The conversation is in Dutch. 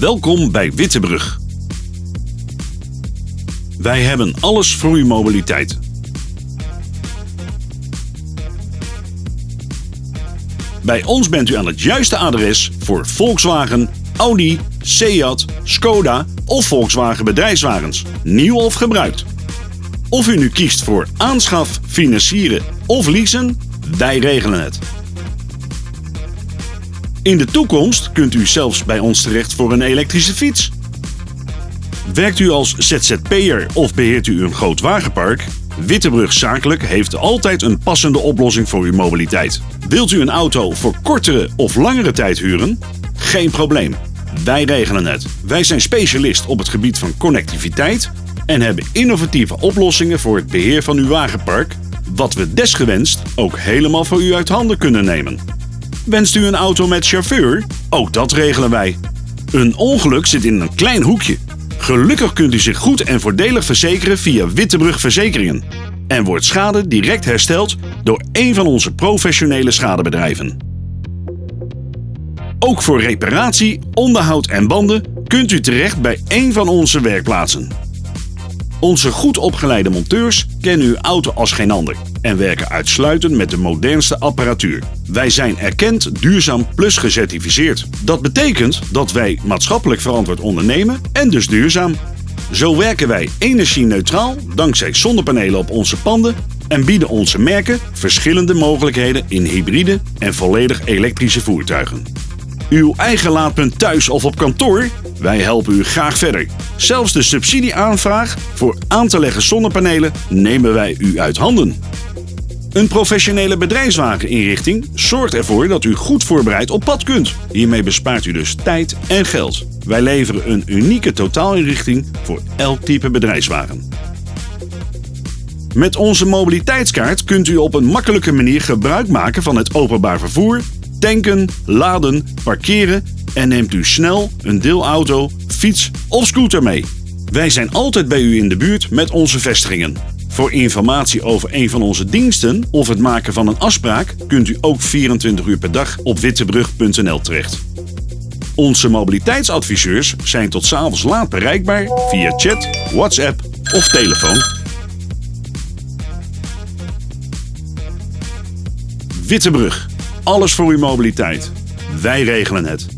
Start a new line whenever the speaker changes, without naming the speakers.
Welkom bij Wittebrug. Wij hebben alles voor uw mobiliteit. Bij ons bent u aan het juiste adres voor Volkswagen, Audi, Seat, Skoda of Volkswagen bedrijfswagens, nieuw of gebruikt. Of u nu kiest voor aanschaf, financieren of leasen, wij regelen het. In de toekomst kunt u zelfs bij ons terecht voor een elektrische fiets. Werkt u als ZZP'er of beheert u een groot wagenpark? Wittebrug Zakelijk heeft altijd een passende oplossing voor uw mobiliteit. Wilt u een auto voor kortere of langere tijd huren? Geen probleem. Wij regelen het. Wij zijn specialist op het gebied van connectiviteit en hebben innovatieve oplossingen voor het beheer van uw wagenpark, wat we desgewenst ook helemaal voor u uit handen kunnen nemen. Wenst u een auto met chauffeur? Ook dat regelen wij. Een ongeluk zit in een klein hoekje. Gelukkig kunt u zich goed en voordelig verzekeren via Wittebrug Verzekeringen. En wordt schade direct hersteld door een van onze professionele schadebedrijven. Ook voor reparatie, onderhoud en banden kunt u terecht bij een van onze werkplaatsen. Onze goed opgeleide monteurs kennen uw auto als geen ander en werken uitsluitend met de modernste apparatuur. Wij zijn erkend Duurzaam Plus gecertificeerd. Dat betekent dat wij maatschappelijk verantwoord ondernemen en dus duurzaam. Zo werken wij energie-neutraal dankzij zonnepanelen op onze panden en bieden onze merken verschillende mogelijkheden in hybride en volledig elektrische voertuigen. Uw eigen laadpunt thuis of op kantoor? Wij helpen u graag verder. Zelfs de subsidieaanvraag voor aan te leggen zonnepanelen nemen wij u uit handen. Een professionele bedrijfswageninrichting zorgt ervoor dat u goed voorbereid op pad kunt. Hiermee bespaart u dus tijd en geld. Wij leveren een unieke totaalinrichting voor elk type bedrijfswagen. Met onze mobiliteitskaart kunt u op een makkelijke manier gebruik maken van het openbaar vervoer, tanken, laden, parkeren en neemt u snel een deelauto, fiets of scooter mee. Wij zijn altijd bij u in de buurt met onze vestigingen. Voor informatie over een van onze diensten of het maken van een afspraak kunt u ook 24 uur per dag op wittebrug.nl terecht. Onze mobiliteitsadviseurs zijn tot 's avonds laat bereikbaar via chat, WhatsApp of telefoon. Wittebrug. Alles voor uw mobiliteit. Wij regelen het.